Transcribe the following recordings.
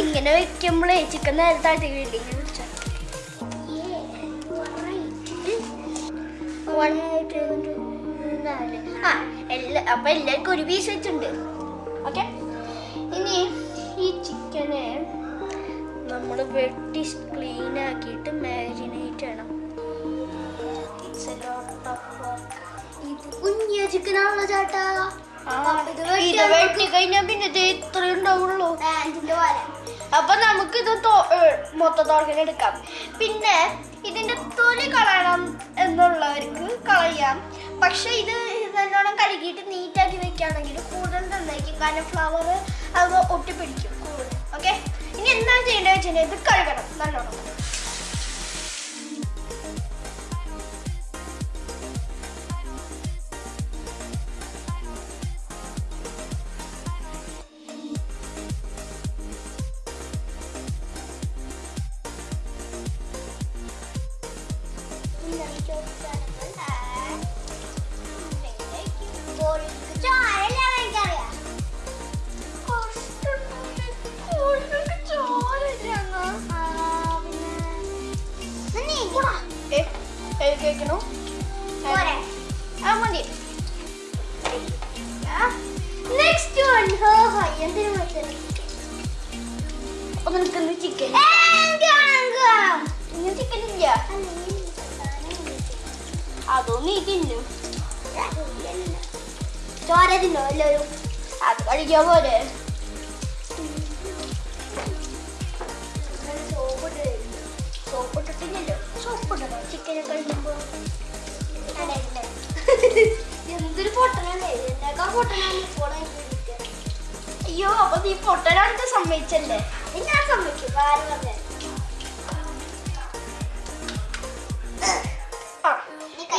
ഇങ്ങനെ വെക്കുമ്പോഴേ ചിക്കൻ നേരത്തെ ആട്ടിക്കില്ല ഇങ്ങനെ വെച്ചാൽ One, two, നാല്. ആ എല്ലാ അപ്പൊ എല്ലാവർക്കും ഒരു പീസ് വെച്ചിട്ടുണ്ട്. ഓക്കെ ഇനി ഈ ചിക്കനെ നമ്മൾ വെട്ടി ക്ലീൻ ആക്കിയിട്ട് മാരിനേറ്റ് ചെയ്യണം. ഇത് കുഞ്ഞ ചിക്കനാണല്ലോ ചേട്ടാ. ഇത് വെട്ടി കഴിഞ്ഞാൽ പിന്നെ ഇത് ഇത്രയും ഉണ്ടാവുള്ളൂ. അപ്പൊ നമുക്ക് ഇത് മൊത്തത്തോടെ എടുക്കാം. പിന്നെ ഇതിന്റെ തൊലി കളയണം എന്നുള്ളവർക്ക് കളയാം പക്ഷെ ഇത് നല്ലോണം കഴുകിയിട്ട് നീറ്റാക്കി വെക്കുകയാണെങ്കിൽ കൂടുതൽ നന്നായിരിക്കും. കാരണം ഫ്ലവർ അത് ഒട്ടിപ്പിടിക്കും കൂടുതൽ. ഓക്കെ ഇനി എന്താണ് ചെയ്യേണ്ടത് വെച്ചിട്ടുണ്ടെങ്കിൽ ഇത് കഴുകണം നല്ലോണം. കേൾക്കണു ആ മതി നെക്സ്റ്റ് വൺ ഹോ ഹോ എന്തിനു വെച്ചത് നിനക്ക് ചിക്കൻ ഇന്ന് ചിക്കൻ ഇല്ല അതോ നീ തിന്നും ചോര തിന്നോ എല്ലാവരും അത് കഴിക്കാൻ പോലെ കഴിക്കുമ്പോ എന്തൊരു പൊട്ടനല്ലേ എന്നേക്കാ പൊട്ടനാണ് ഇപ്പോൾ അയ്യോ അപ്പൊ നീ പൊട്ടനാണെന്ന് സമ്മതിച്ചല്ലേ? ഞാൻ സമ്മതിക്കും. ആര് പറഞ്ഞേ?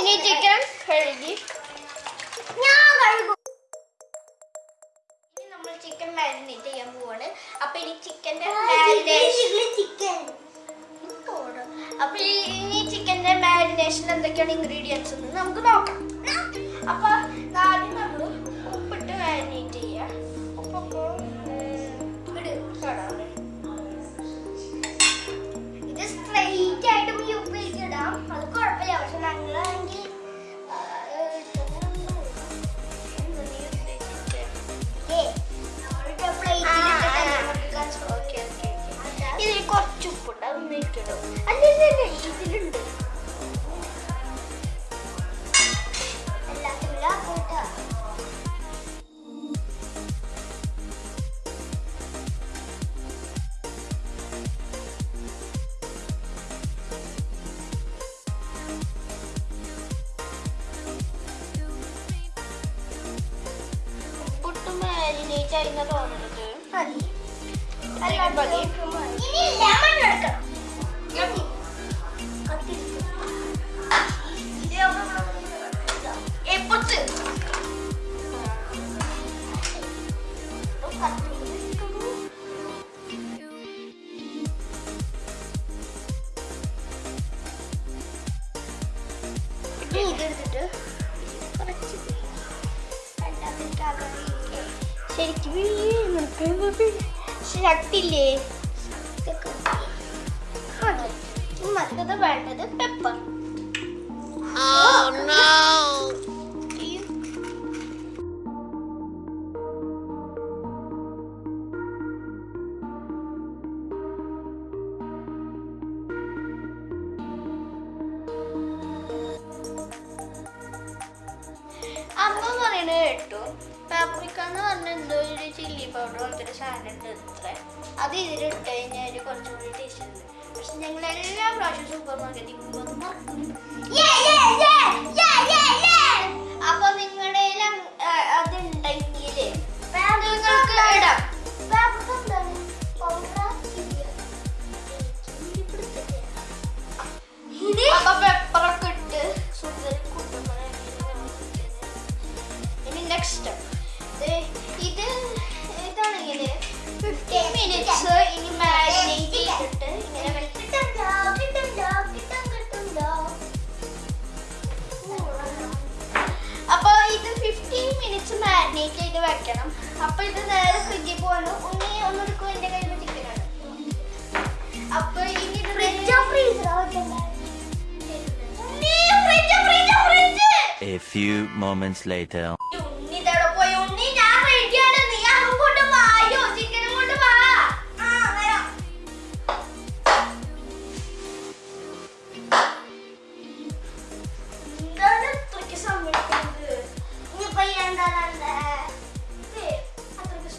ഇനി ചിക്കൻ കഴുകി. ഞാൻ കഴുകും. ഇനി നമ്മൾ ചിക്കൻ മാരിനേറ്റ് ചെയ്യാൻ പോവാണ്. അപ്പൊ ഇനി ചിക്കന്റെ ചിക്കൻ അപ്പൊ ഈ- ഇനി ചിക്കന്റെ മാരിനേഷൻ എന്തൊക്കെയാണ് ഇൻഗ്രീഡിയൻസ് എന്ന് നമുക്ക് നോക്കാം. അപ്പൊ സമ്മതിക്കുന്നത് ഇനിയിപ്പോ എന്താണല്ലേ അത്രയ്ക്ക്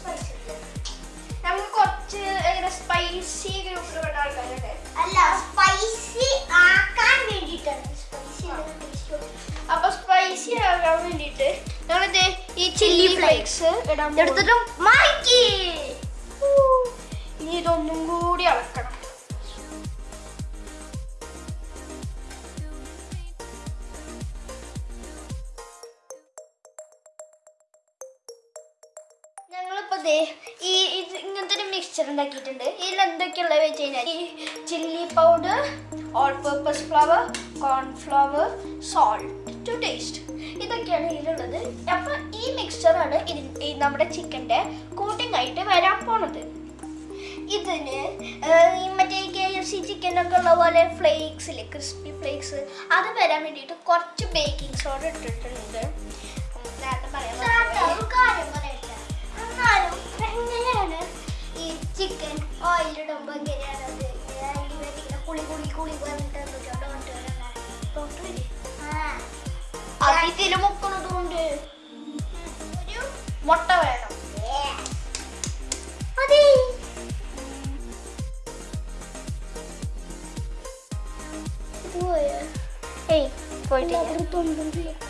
സ്പൈസി ഗ്രൂപ്പിൽപ്പെട്ട ആൾക്കാരൊക്കെ അല്ല ആകാൻ വേണ്ടിട്ട് ഞങ്ങളിത് ഈ ചില്ലി ഫ്ലേക്സ് ഇടാൻ എടുത്തിട്ടും മാറ്റി ഇനി ഇതൊന്നും കൂടി അളക്കണം. ഞങ്ങളിപ്പോ ദേ ഈ ഇത് ഇങ്ങനത്തെ ഒരു മിക്സ്ചർ ഉണ്ടാക്കിയിട്ടുണ്ട്. ഇതിൽ എന്തൊക്കെയുള്ളത് വെച്ച് കഴിഞ്ഞാൽ ഈ chilli powder all purpose flour cornflour salt to taste ഇതൊക്കെയാണ് ഇതിലുള്ളത്. അപ്പൊ ഈ മിക്സ്ചറാണ് ഇതിൽ നമ്മുടെ ചിക്കന്റെ കോട്ടിംഗ് ആയിട്ട് വരാൻ പോണത്. ഇതിന് മറ്റേ കെ എഫ് സി ചിക്കനൊക്കെ ഉള്ള പോലെ ഫ്ലേക്സ് ഇല്ലേ ക്രിസ്പി ഫ്ലേക്സ് അത് വരാൻ വേണ്ടിയിട്ട് കുറച്ച് ബേക്കിംഗ് സോഡ ഇട്ടിട്ടുണ്ട്. നേരത്തെ പറയാൻ എങ്ങനെയാണ് ഈ ചിക്കൻ ഓയിലിടുമ്പോ എങ്ങനെയാണ് അത്? ഇങ്ങനെ ഇങ്ങനെ കുളി കുളി കുളി പറഞ്ഞിട്ട് ഡോക്ടർ ആ കൊണ്ട് ഒരു മുട്ട വേണം. അതെ? ഏയ് പോയിട്ടില്ല.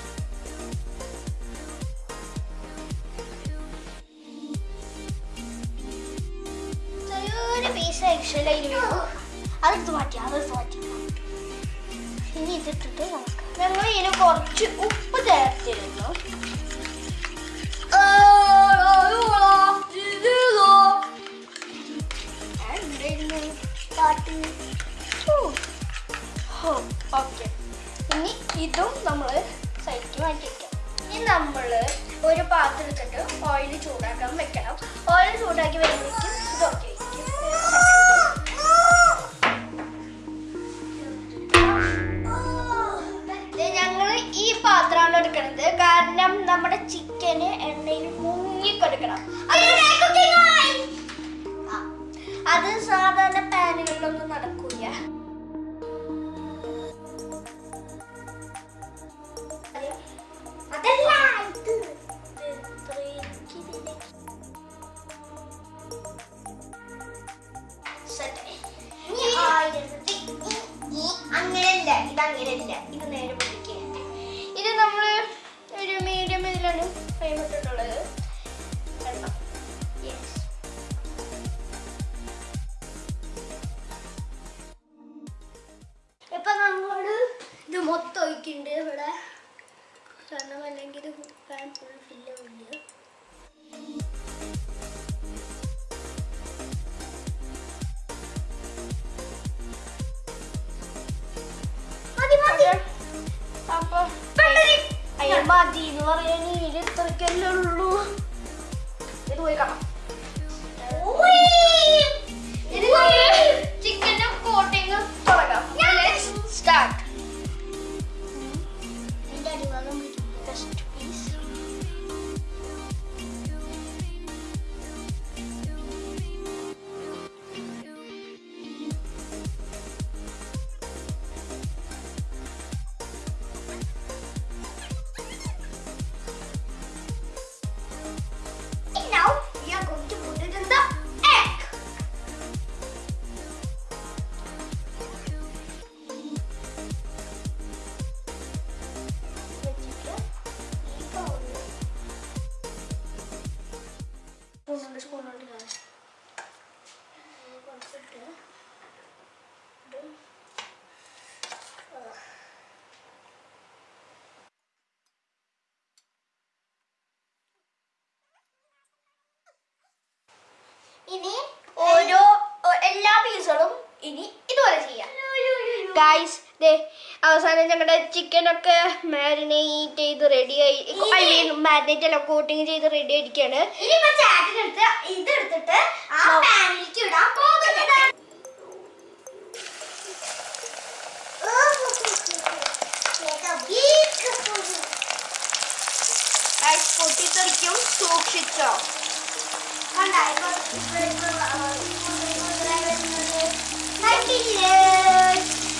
ഫാൻ ഫുൾ ഫില്ലുണ്ട് അപ്പൊ മതി എന്ന് പറയാൻ ഇത് ഇത്രയ്ക്കല്ലേ ഉള്ളൂ ഇനി ഓരോ എല്ലാ പീസുകളും ഇനി ഇതുപോലെ ചെയ്യാം. ഗൈസ് ദേ അവസാനം ഞങ്ങളുടെ ചിക്കനൊക്കെ മാരിനേറ്റ് ചെയ്ത് റെഡി ആയി ഐ മീൻ മാരിനേറ്റ് അല്ല കോട്ടിങ് ചെയ്ത് റെഡി ആയിരിക്കാണ്. ആ പൊട്ടിത്തെറിക്കും സൂക്ഷിച്ചോ.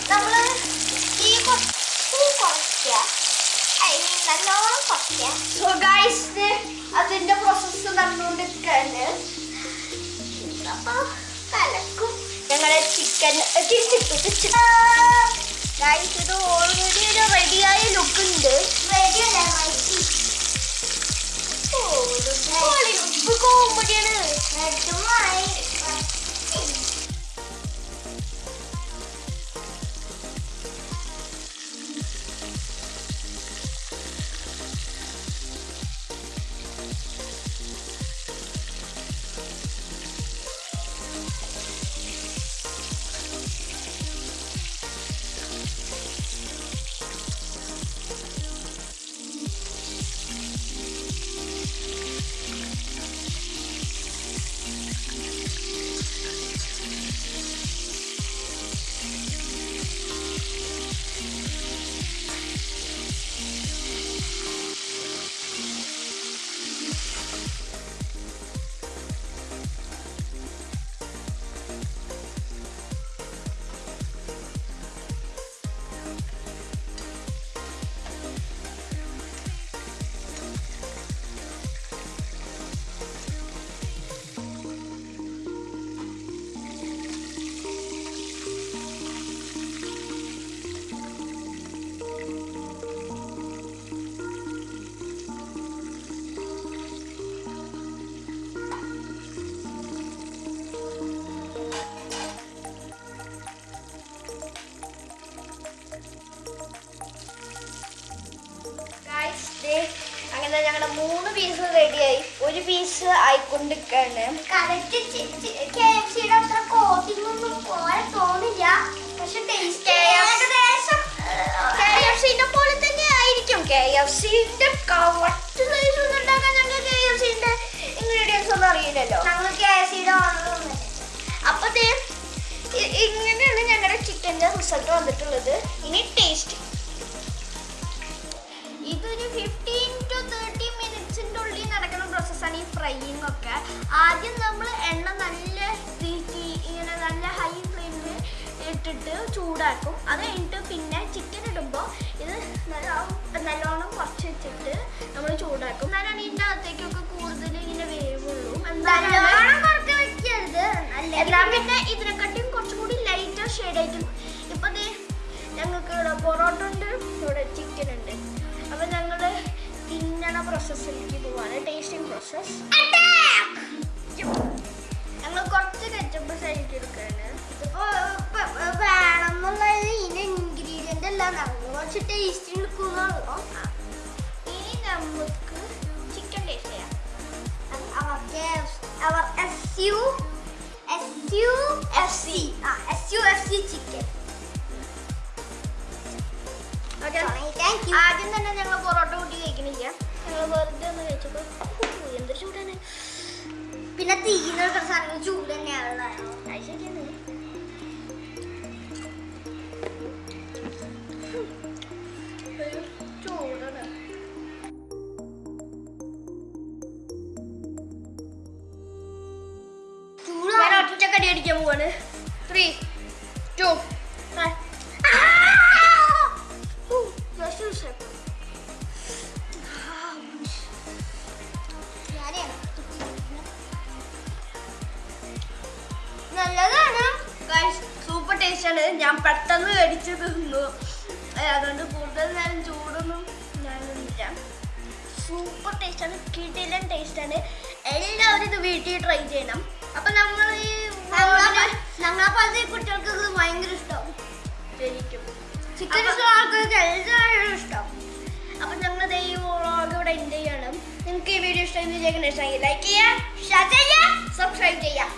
നമ്മൾ ഈ കുറച്ച് കുറയ്ക്കുക ഐ മീൻ നല്ലോണം കുറയ്ക്കുക സോ ഗൈസ് അതിന്റെ പ്രോസസ്സ് നടന്നുകൊണ്ടിരിക്കുകയാണ് അപ്പോൾ കലക്കും ഞങ്ങളെ ചിക്കൻ തിരിച്ചിട്ടു ഗൈസ് ഇത് ഓൾറെഡി ഒരു റെഡിയായ ലുക്ക് ഉണ്ട് റെഡിയല്ല മൈക്ക് കോമഡിയാണ് ഞങ്ങളുടെ മൂന്ന് പീസ് റെഡിയായി ഒരു പീസ് ആയിക്കൊണ്ടിരിക്കാണ്. കറക്റ്റ് കെ എഫ് സിയുടെ അത്ര കോട്ടിംഗ് ഒന്നും പോലെ തോന്നില്ല. പക്ഷെ ടേസ്റ്റ് ഏകദേശം കെ എഫ് സിന്റെ പോലെ തന്നെ ആയിരിക്കും. കെ എഫ് സിന്റെ കറക്റ്റ് സൈസ് ഒന്നും ഉണ്ടാക്കാൻ ഞങ്ങൾ കെ എഫ് സിന്റെ ഇൻഗ്രീഡിയൻസ് ഒന്നും അറിയില്ലല്ലോ. ഞങ്ങൾ കെ എഫ് സിയുടെ ഓർഡർ ഇങ്ങനെയാണ് ഞങ്ങളുടെ ചിക്കന്റെ റിസൾട്ട് വന്നിട്ടുള്ളത്. ഇനി ടേസ്റ്റ് ഈ ഫ്രൈയിങ് ഒക്കെ. ആദ്യം നമ്മൾ എണ്ണ നല്ല തീറ്റി ഇങ്ങനെ നല്ല ഹൈ ഫ്ലെയിമിൽ ഇട്ടിട്ട് ചൂടാക്കും. അത് കഴിഞ്ഞിട്ട് പിന്നെ ചിക്കൻ ഇടുമ്പോൾ ഇത് നല്ല നല്ലോണം കുറച്ച് വെച്ചിട്ട് നമ്മൾ ചൂടാക്കും. എന്നാലാണ് ഇതിന്റെ അകത്തേക്കൊക്കെ കൂടുതൽ ഇങ്ങനെ വേവുള്ളൂ. നല്ലോണം കുറച്ച് വെക്കരുത്. പിന്നെ ഇതിനെക്കാട്ടിയും കുറച്ചും കൂടി ലൈറ്റർ ഷെയ്ഡ് ഇപ്പം ഞങ്ങൾക്ക് ഇവിടെ പൊറോട്ട ഉണ്ട് ഇവിടെ ചിക്കൻ ഉണ്ട്. അപ്പൊ ഞങ്ങൾ തിന്നണ പ്രോസസ്സിലേക്ക് പോവാണ് ടേസ്റ്റിംഗ് പ്രോസസ് ഞങ്ങൾ കുറച്ച് കെച്ചപ്പ് സൈഡ് എടുക്കുകയാണ് പോവാണ് ത്രീ ടു നല്ലതാണ്. സൂപ്പർ ടേസ്റ്റ് ആണ്. ഞാൻ പെട്ടെന്ന് കടിച്ച് തിന്നു. അതുകൊണ്ട് കൂടുതൽ നേരം ചൂടൊന്നും ഞാനില്ല. സൂപ്പർ ടേസ്റ്റ് ആണ് കിടിലൻ ടേസ്റ്റ് ആണ്. എല്ലാവരും ഇത് വീട്ടിൽ ട്രൈ ചെയ്യണം. അപ്പൊ നമ്മൾ ഈ vlog- ഞങ്ങളെ പോലത്തെ കുട്ടികൾക്ക് ഇത് ഭയങ്കര ഇഷ്ടം. ശരിക്കും. ചിക്കൻ ആൾക്കാർക്ക് എല്ലാവരും ഇഷ്ടം. അപ്പൊ ഞങ്ങൾ ഈ വ്ളോഗ് ഇവിടെ എൻഡ് ചെയ്യണം. നിങ്ങൾക്ക് ഈ വീഡിയോ ഇഷ്ടമായി ലൈക്ക് ചെയ്യുക ഷെയർ ചെയ്യാം സബ്സ്ക്രൈബ് ചെയ്യാം